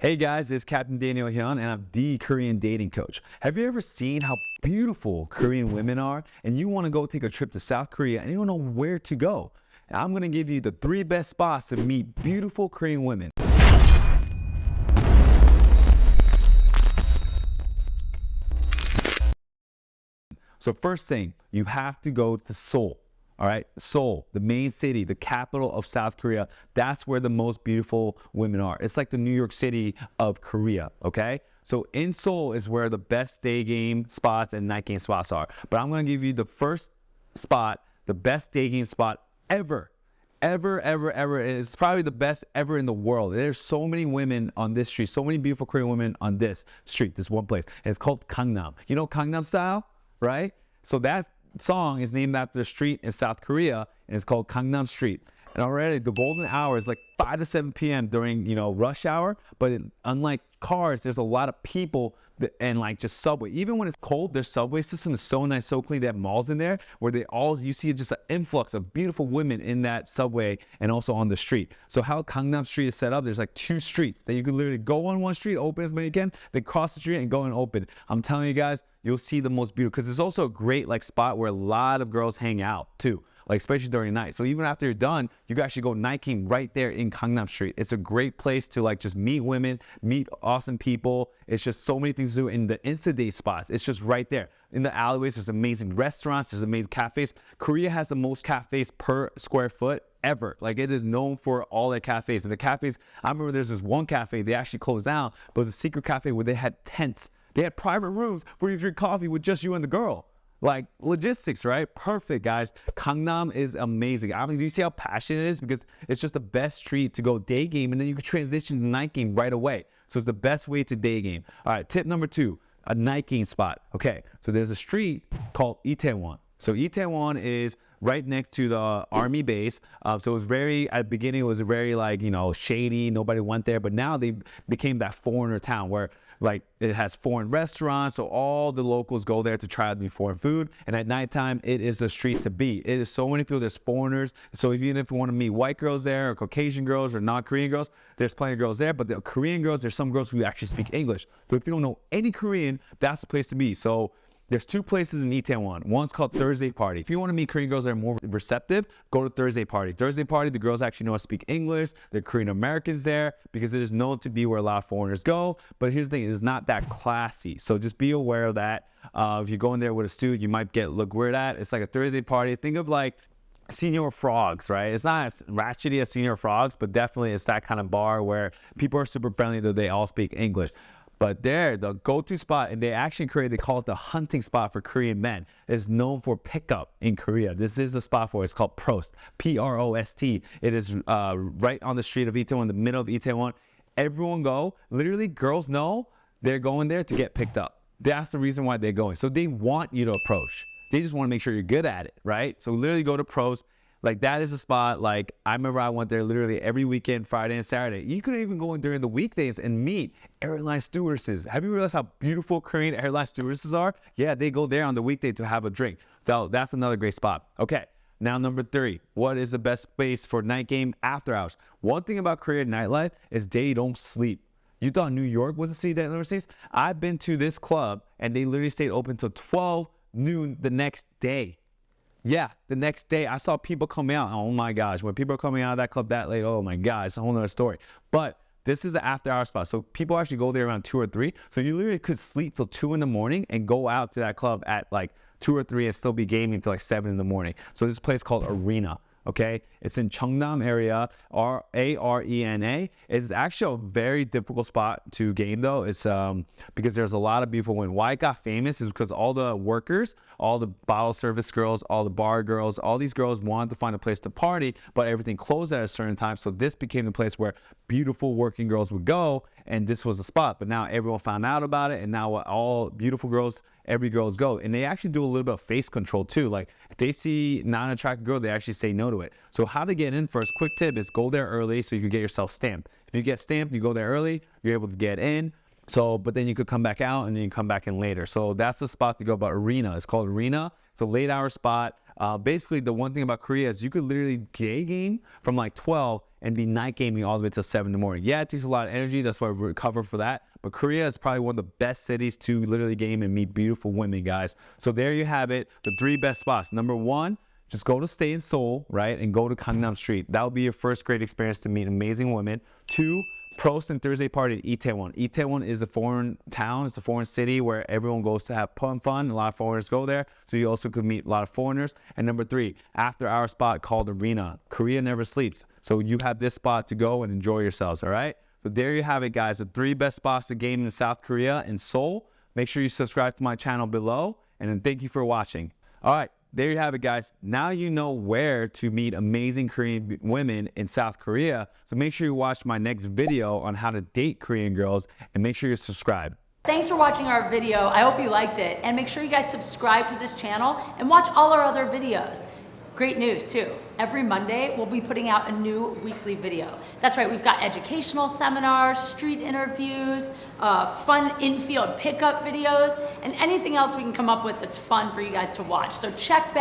Hey guys, it's Captain Daniel Hyun and I'm the Korean dating coach. Have you ever seen how beautiful Korean women are and you want to go take a trip to South Korea and you don't know where to go? I'm going to give you the three best spots to meet beautiful Korean women. So first thing, you have to go to Seoul. All right, Seoul, the main city, the capital of South Korea. That's where the most beautiful women are. It's like the New York City of Korea, okay? So in Seoul is where the best day game spots and night game spots are. But I'm gonna give you the first spot, the best day game spot ever. Ever, ever, ever. It's probably the best ever in the world. There's so many women on this street, so many beautiful Korean women on this street, this one place. And it's called Gangnam. You know Gangnam style, right? So that song is named after a street in South Korea, and it's called Gangnam Street. And already the golden hour is like 5 to 7 p.m. during, you know, rush hour. But it, unlike cars, there's a lot of people that, and like just subway. Even when it's cold, their subway system is so nice, so clean. They have malls in there where they all, you see just an influx of beautiful women in that subway and also on the street. So how Gangnam Street is set up, there's like two streets that you can literally go on one street, open as many you can, then cross the street and go and open. I'm telling you guys, you'll see the most beautiful because it's also a great like spot where a lot of girls hang out too like especially during the night. So even after you're done, you can actually go night king right there in Gangnam Street. It's a great place to like just meet women, meet awesome people. It's just so many things to do in the Insta-date spots. It's just right there. In the alleyways, there's amazing restaurants, there's amazing cafes. Korea has the most cafes per square foot ever. Like it is known for all their cafes. And the cafes, I remember there's this one cafe, they actually closed down, but it was a secret cafe where they had tents. They had private rooms where you drink coffee with just you and the girl. Like logistics, right? Perfect, guys. Gangnam is amazing. I mean, do you see how passionate it is? Because it's just the best street to go day game, and then you can transition to night game right away. So it's the best way to day game. All right, tip number two, a night game spot. Okay, so there's a street called Itaewon. So Itaewon is right next to the army base. Uh, so it was very, at the beginning, it was very like, you know, shady. Nobody went there. But now they became that foreigner town where like it has foreign restaurants. So all the locals go there to try new foreign food. And at nighttime, it is the street to be. It is so many people. There's foreigners. So even if you want to meet white girls there or Caucasian girls or not Korean girls, there's plenty of girls there. But the Korean girls, there's some girls who actually speak English. So if you don't know any Korean, that's the place to be. So there's two places in Itaewon. One's called Thursday Party. If you want to meet Korean girls that are more receptive, go to Thursday Party. Thursday Party, the girls actually know how to speak English. They're Korean Americans there because it is known to be where a lot of foreigners go. But here's the thing, it's not that classy. So just be aware of that. Uh, if you go in there with a student, you might get look weird at. It's like a Thursday party. Think of like Señor Frog's, right? It's not as ratchety as Señor Frog's, but definitely it's that kind of bar where people are super friendly, though they all speak English. But there, the go-to spot, and they actually created, they call it the hunting spot for Korean men, is known for pickup in Korea. This is a spot for it. It's called Prost, P-R-O-S-T. It is uh, right on the street of Itaewon, in the middle of Itaewon. Everyone go. Literally, girls know they're going there to get picked up. That's the reason why they're going. So they want you to approach. They just want to make sure you're good at it, right? So literally go to Prost like that is a spot. Like I remember I went there literally every weekend, Friday and Saturday. You could even go in during the weekdays and meet airline stewardesses. Have you realized how beautiful Korean airline stewardesses are? Yeah, they go there on the weekday to have a drink. So that's another great spot. Okay. Now, number three, what is the best space for night game after hours? One thing about Korean nightlife is they don't sleep. You thought New York was a city that never sleeps? I've been to this club and they literally stayed open till 12 noon the next day. Yeah, the next day I saw people coming out. Oh my gosh, when people are coming out of that club that late, oh my gosh, it's a whole nother story. But this is the after hour spot. So people actually go there around two or three. So you literally could sleep till two in the morning and go out to that club at like two or three and still be gaming till like seven in the morning. So this place called Arena okay? It's in Cheongnam area, R A R E N A. It's actually a very difficult spot to game though. It's um because there's a lot of beautiful women. Why it got famous is because all the workers, all the bottle service girls, all the bar girls, all these girls wanted to find a place to party, but everything closed at a certain time. So this became the place where beautiful working girls would go, and this was the spot. But now everyone found out about it, and now all beautiful girls every girl's go. And they actually do a little bit of face control too. Like if they see non-attractive girl, they actually say no to it. So how to get in first, quick tip is go there early so you can get yourself stamped. If you get stamped, you go there early, you're able to get in. So, but then you could come back out and then you come back in later. So that's the spot to go. But Arena, it's called Arena. It's a late hour spot. Uh, basically, the one thing about Korea is you could literally day game from like 12 and be night gaming all the way till 7 in the morning. Yeah, it takes a lot of energy. That's why we recover for that. But Korea is probably one of the best cities to literally game and meet beautiful women, guys. So there you have it. The three best spots. Number one, just go to stay in Seoul, right? And go to Gangnam Street. That will be your first great experience to meet amazing women. Two, Prost and Thursday party at Itaewon. Itaewon is a foreign town. It's a foreign city where everyone goes to have fun. Fun. A lot of foreigners go there, so you also could meet a lot of foreigners. And number three, after our spot called Arena. Korea never sleeps, so you have this spot to go and enjoy yourselves. All right. So there you have it, guys. The three best spots to game in South Korea and Seoul. Make sure you subscribe to my channel below, and then thank you for watching. All right there you have it, guys. Now you know where to meet amazing Korean women in South Korea. So make sure you watch my next video on how to date Korean girls and make sure you subscribe. Thanks for watching our video. I hope you liked it. And make sure you guys subscribe to this channel and watch all our other videos. Great news too. Every Monday, we'll be putting out a new weekly video. That's right, we've got educational seminars, street interviews, uh, fun in-field pickup videos, and anything else we can come up with that's fun for you guys to watch. So check back.